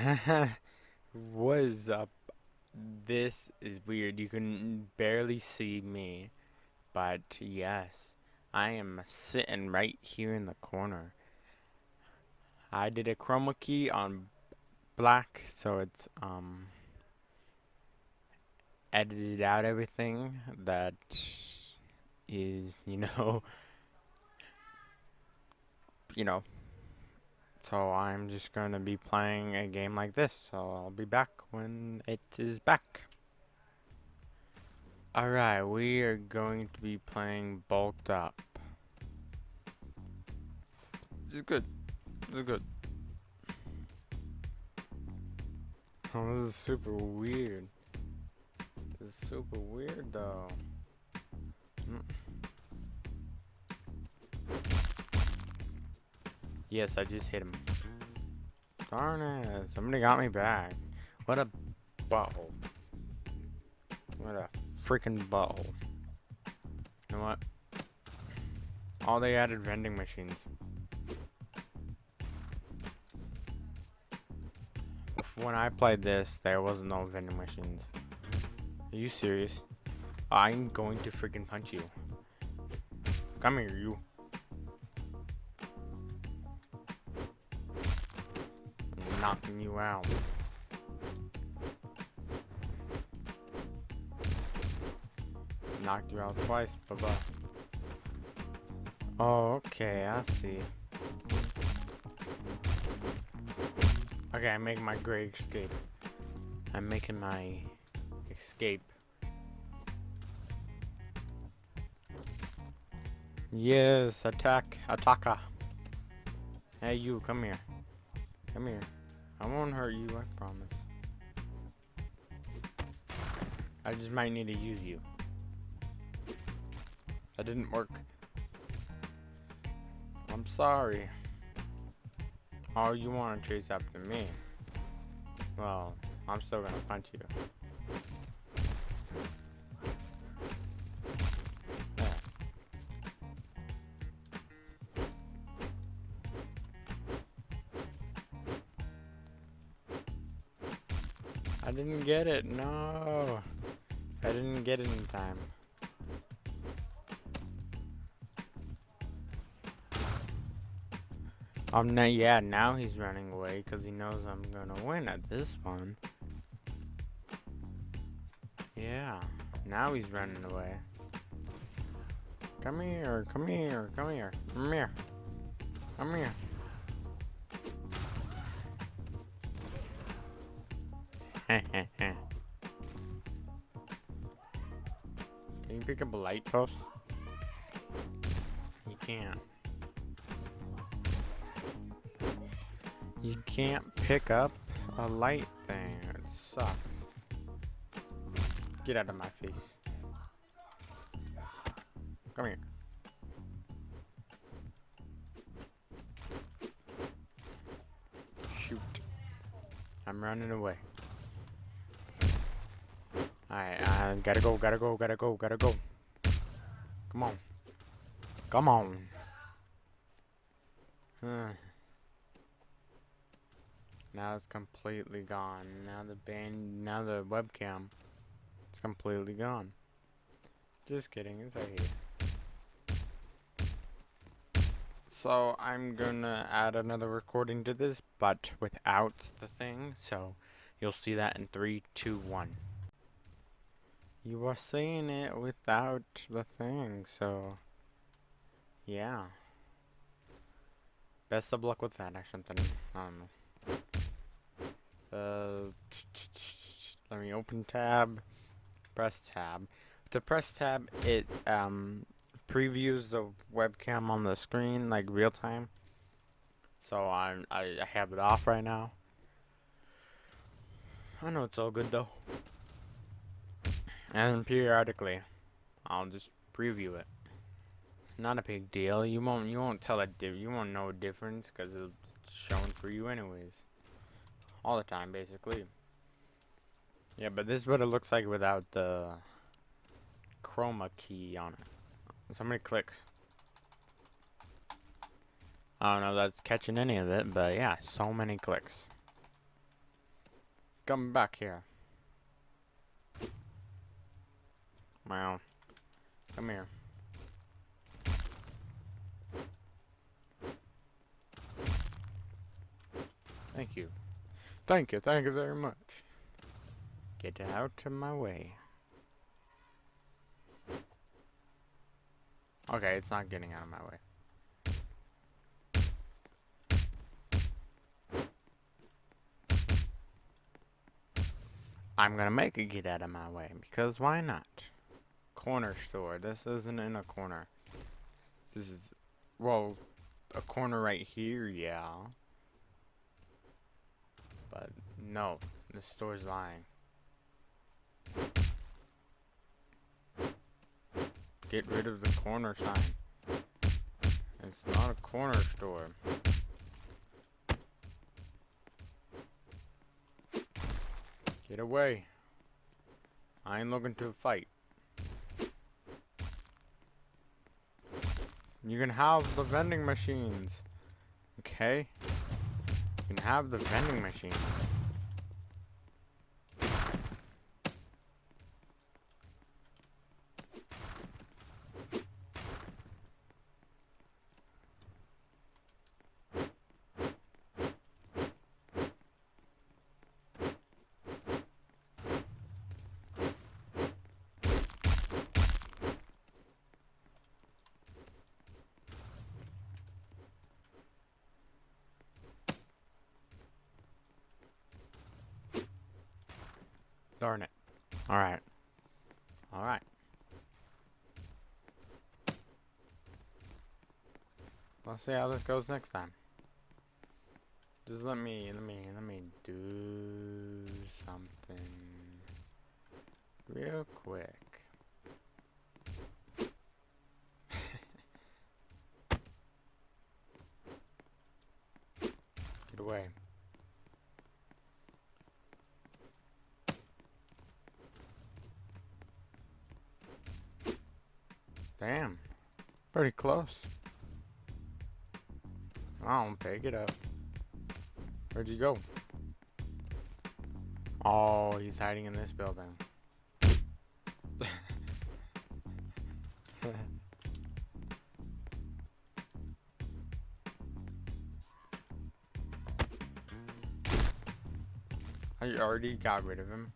what is up? This is weird. You can barely see me. But yes, I am sitting right here in the corner. I did a chroma key on black, so it's um edited out everything that is, you know, you know, so I'm just going to be playing a game like this. So I'll be back when it is back. Alright, we are going to be playing Bulked Up. This is good. This is good. Oh, this is super weird. This is super weird though. Mm. Yes, I just hit him. Darn it. Somebody got me back. What a butthole. What a freaking butthole. You know what? All they added vending machines. When I played this, there was no vending machines. Are you serious? I'm going to freaking punch you. Come here, you. Knocking you out. Knocked you out twice, bye-bye. Oh, okay, I see. Okay, I'm making my great escape. I'm making my escape. Yes, attack, attacker. Hey, you, come here. Come here. I won't hurt you, I promise. I just might need to use you. That didn't work. I'm sorry. Oh, you want to chase after me? Well, I'm still gonna punch you. I didn't get it. No. I didn't get it in time. Um, now, yeah, now he's running away because he knows I'm gonna win at this one. Yeah, now he's running away. Come here, come here, come here, come here, come here. Can you pick up a light post? You can't. You can't pick up a light thing. It sucks. Get out of my face. Come here. Shoot. I'm running away. Alright, uh, gotta go, gotta go, gotta go, gotta go. Come on. Come on. now it's completely gone. Now the band, now the webcam it's completely gone. Just kidding, it's right here. So I'm gonna add another recording to this, but without the thing, so you'll see that in three, two, one. You were seeing it without the thing, so... Yeah. Best of luck with that or something. I don't know. Uh, let me open tab. Press tab. To press tab, it um, previews the webcam on the screen like real time. So I'm I, I have it off right now. I know it's all good though. And periodically, I'll just preview it. Not a big deal. You won't you won't tell a you won't know a difference because it's shown for you anyways. All the time, basically. Yeah, but this is what it looks like without the chroma key on it. So many clicks. I don't know if that's catching any of it, but yeah, so many clicks. Come back here. Wow. Come here. Thank you. Thank you, thank you very much. Get out of my way. Okay, it's not getting out of my way. I'm gonna make it get out of my way, because why not? Corner store. This isn't in a corner. This is, well, a corner right here, yeah. But, no. The store's lying. Get rid of the corner sign. It's not a corner store. Get away. I ain't looking to fight. You can have the vending machines. Okay? You can have the vending machines. Darn it. Alright. Alright. Let's see how this goes next time. Just let me, let me, let me do something real quick. Get away. Damn. Pretty close. Oh, pick it up. Where'd you go? Oh, he's hiding in this building. I already got rid of him.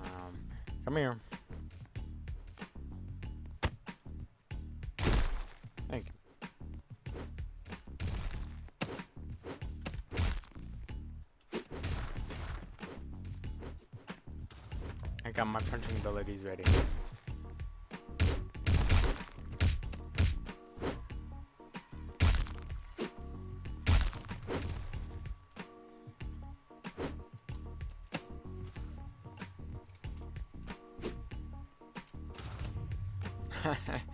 Um, come here. Got my punching abilities ready.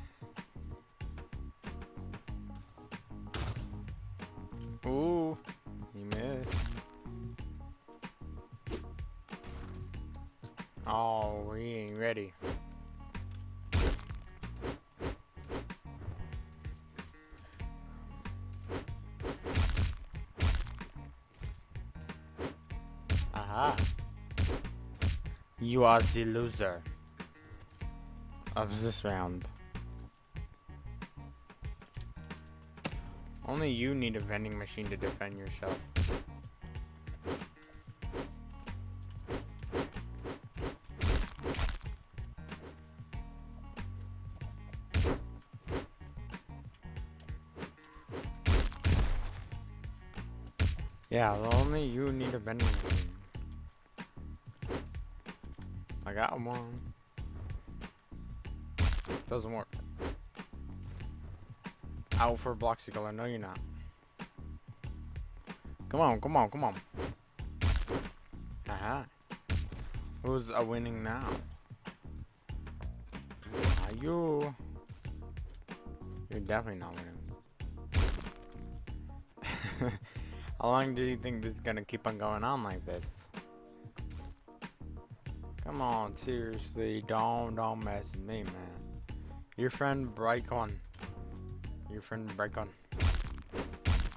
ready. Aha. You are the loser of this round. Only you need a vending machine to defend yourself. Yeah, only you need a vending machine. I got one. Doesn't work. Out for Bloxical, no you're not. Come on, come on, come on. Aha. Who's a winning now? Are you? You're definitely not winning. How long do you think this is gonna keep on going on like this? Come on, seriously, don't don't mess with me, man. Your friend Bricon. Your friend Bricon.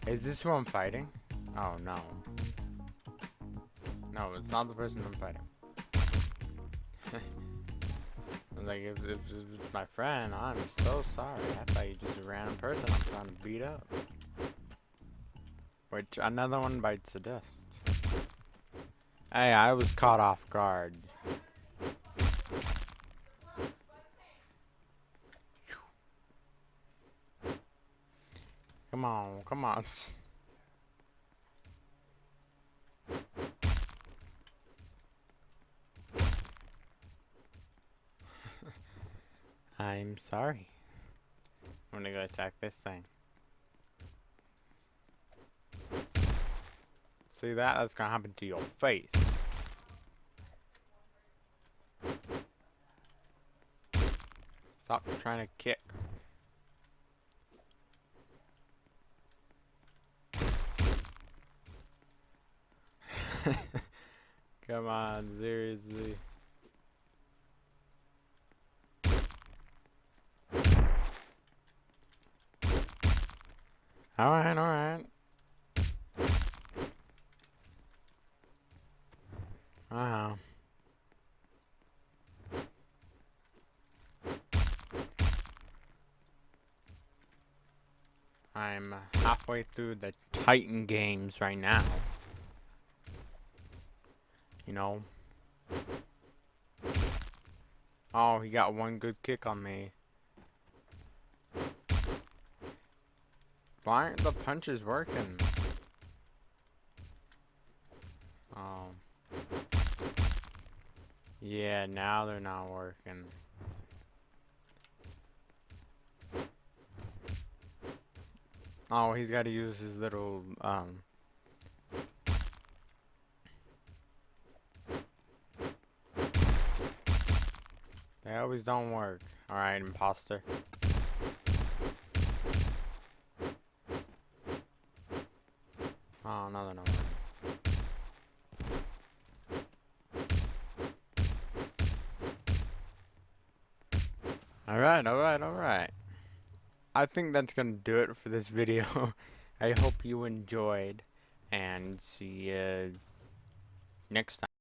Is this who I'm fighting? Oh no. No, it's not the person I'm fighting. like, if, if, if it's my friend, I'm so sorry. I thought you just a random person I'm trying to beat up. Which, another one bites the dust. Hey, I was caught off guard. Come on, come on. I'm sorry. I'm gonna go attack this thing. See that? That's gonna happen to your face. Stop trying to kick. Come on, seriously. Alright, alright. Wow. Halfway through the Titan games right now. You know. Oh, he got one good kick on me. Why aren't the punches working? Oh. Yeah, now they're not working. Oh, he's got to use his little, um... They always don't work. Alright, imposter. Oh, no, they're. Alright, alright, alright. I think that's gonna do it for this video. I hope you enjoyed, and see you next time.